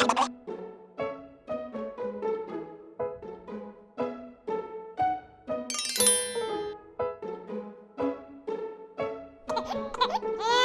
Ha ha ha!